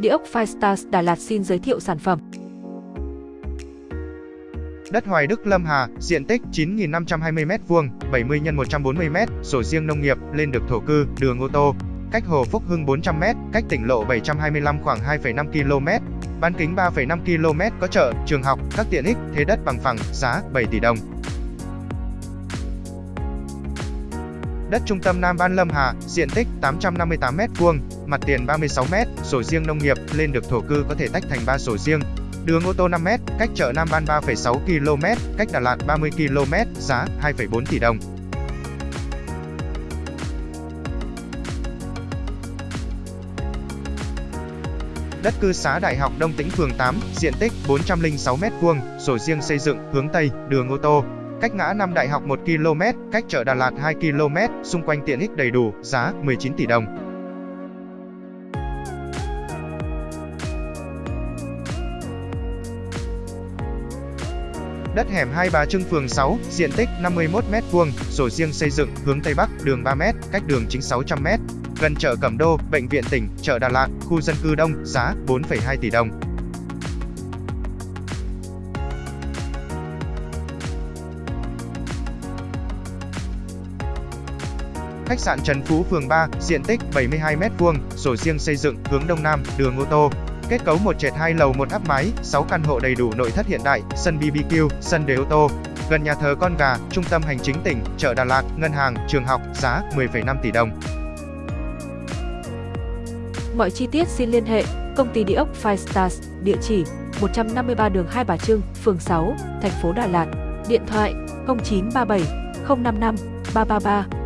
Địa ốc Firestars Đà Lạt xin giới thiệu sản phẩm. Đất Hoài Đức Lâm Hà, diện tích 9.520m2, 70 x 140m, sổ riêng nông nghiệp, lên được thổ cư, đường ô tô. Cách Hồ Phúc Hưng 400m, cách tỉnh lộ 725 khoảng 2,5 km. Bán kính 3,5 km có chợ, trường học, các tiện ích, thế đất bằng phẳng, giá 7 tỷ đồng. Đất trung tâm Nam Ban Lâm Hà, diện tích 858m2, mặt tiền 36m, sổ riêng nông nghiệp, lên được thổ cư có thể tách thành 3 sổ riêng. Đường ô tô 5m, cách chợ Nam Ban 3,6 km, cách Đà Lạt 30 km, giá 2,4 tỷ đồng. Đất cư xá Đại học Đông Tĩnh phường 8, diện tích 406m2, sổ riêng xây dựng, hướng Tây, đường ô tô, cách ngã năm Đại học 1 km, cách chợ Đà Lạt 2 km, xung quanh tiện ích đầy đủ, giá 19 tỷ đồng. Đất hẻm Hai Bà Trưng phường 6, diện tích 51m2, sổ riêng xây dựng, hướng Tây Bắc, đường 3m, cách đường chính 600m. Gần chợ Cẩm Đô, bệnh viện tỉnh, chợ Đà Lạt, khu dân cư đông, giá 4,2 tỷ đồng. Khách sạn Trần Phú phường 3, diện tích 72m2, sổ riêng xây dựng, hướng Đông Nam, đường ô tô. Kết cấu một trệt hai lầu một áp mái, 6 căn hộ đầy đủ nội thất hiện đại, sân BBQ, sân để ô tô. Gần nhà thờ Con Gà, trung tâm hành chính tỉnh, chợ Đà Lạt, ngân hàng, trường học, giá 10,5 tỷ đồng. Mọi chi tiết xin liên hệ công ty địa ốc Five Stars, địa chỉ 153 đường Hai Bà Trưng, phường 6, thành phố Đà Lạt. Điện thoại 0937 055 333